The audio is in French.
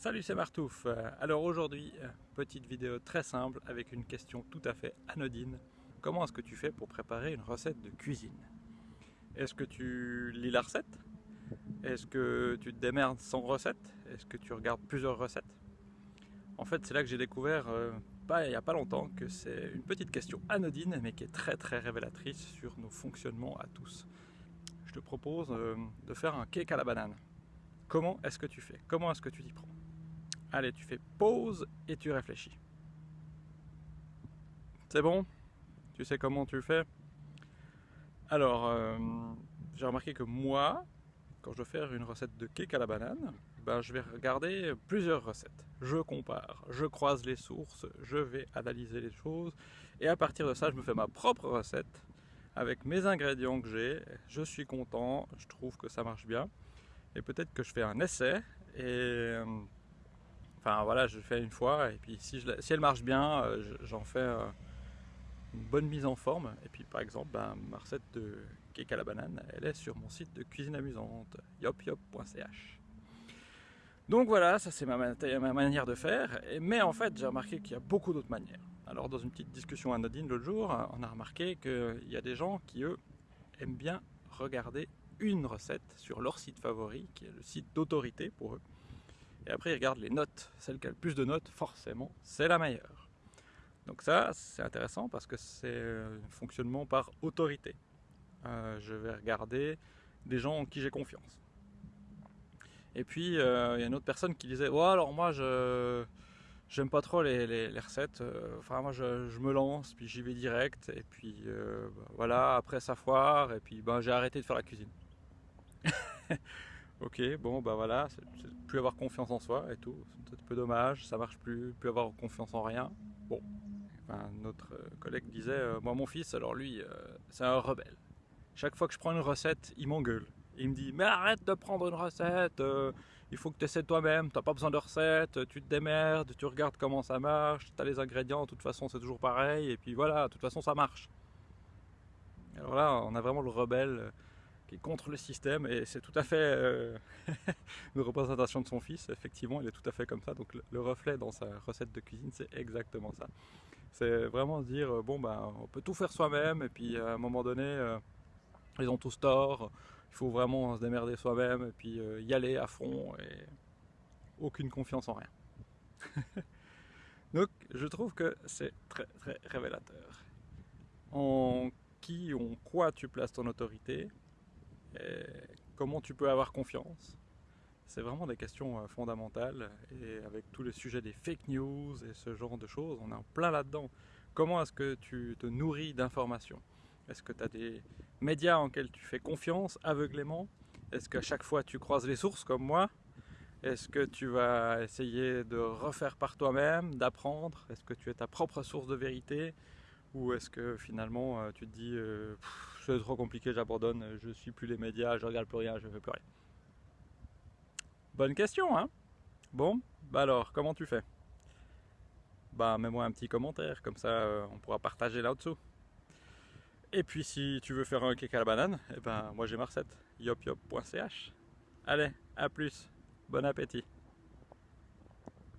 Salut c'est Martouf. Alors aujourd'hui, petite vidéo très simple avec une question tout à fait anodine. Comment est-ce que tu fais pour préparer une recette de cuisine? Est-ce que tu lis la recette? Est-ce que tu te démerdes sans recette? Est-ce que tu regardes plusieurs recettes? En fait c'est là que j'ai découvert, euh, pas, il n'y a pas longtemps, que c'est une petite question anodine mais qui est très très révélatrice sur nos fonctionnements à tous. Je te propose euh, de faire un cake à la banane. Comment est-ce que tu fais? Comment est-ce que tu t'y prends? Allez, tu fais pause et tu réfléchis. C'est bon? Tu sais comment tu fais? Alors, euh, j'ai remarqué que moi, quand je veux faire une recette de cake à la banane, ben, je vais regarder plusieurs recettes. Je compare, je croise les sources, je vais analyser les choses, et à partir de ça, je me fais ma propre recette avec mes ingrédients que j'ai. Je suis content, je trouve que ça marche bien. Et peut-être que je fais un essai, et euh, Enfin voilà, je fais une fois et puis si, elle marche bien, euh, j'en fais euh, une bonne mise en forme. Et puis par exemple, ben, ma recette de cake à la banane, elle est sur mon site de cuisine amusante, yopyop.ch. Donc voilà, ça c'est ma, ma, manière de faire. Mais en fait, j'ai remarqué qu'il y a beaucoup d'autres manières. Alors dans une petite discussion anodine l'autre jour, on a remarqué qu'il y a des gens qui eux aiment bien regarder une recette sur leur site favori, qui est le site d'autorité pour eux. Et après, ils regardent les notes. Celle qui a le plus de notes, forcément, c'est la meilleure. Donc ça, c'est intéressant parce que c'est un fonctionnement par autorité. Euh, je vais regarder des gens en qui j'ai confiance. Et puis, euh, il y a une autre personne qui disait oh, alors moi, je j'aime pas trop les, recettes. Euh, enfin, moi, je, me lance, puis j'y vais direct. Et puis, bah, voilà, après ça foire. Et puis, ben, j'ai arrêté de faire la cuisine. Ok, bon, bah voilà, c'est plus avoir confiance en soi et tout. C'est un peu dommage, ça marche plus, plus avoir confiance en rien. Bon, notre euh, collègue disait, euh, moi mon fils, alors lui, euh, c'est un rebelle. Chaque fois que je prends une recette, il m'engueule. Il me dit, mais arrête de prendre une recette, il faut que tu essaies toi-même, t'as pas besoin de recette, tu te démerdes, tu regardes comment ça marche, tu as les ingrédients, de toute façon c'est toujours pareil, et puis voilà, de toute façon ça marche. Alors là, on a vraiment le rebelle contre le système et c'est tout à fait euh, une représentation de son fils. Effectivement, il est tout à fait comme ça. Donc le, reflet dans sa recette de cuisine, c'est exactement ça. C'est vraiment dire euh, bon ben on peut tout faire soi-même et puis à un moment donné euh, ils ont tous tort. Il faut vraiment se démerder soi-même et puis y aller à fond et aucune confiance en rien. Donc je trouve que c'est très très révélateur. En qui, en quoi tu places ton autorité, comment tu peux avoir confiance? C'est vraiment des questions euh, fondamentales et avec tous les sujets des fake news et ce genre de choses, on est en plein là-dedans. Comment est-ce que tu te nourris d'informations? Est-ce que tu as des médias en lesquels tu fais confiance aveuglément? Est-ce qu'à chaque fois tu croises les sources comme moi? Est-ce que tu vas essayer de refaire par toi-même, d'apprendre? Est-ce que tu es ta propre source de vérité? Ou est-ce que finalement euh, tu te dis euh, c'est trop compliqué, j'abandonne, je suis plus les médias, je regarde plus rien, je fais plus rien. Bonne question, hein. Bon, bah alors, comment tu fais? Bah mets-moi un petit commentaire, comme ça euh, on pourra partager là-dessous. Et puis si tu veux faire un cake à la banane, eh ben moi j'ai ma recette, yopyop.ch. Allez, à plus, bon appétit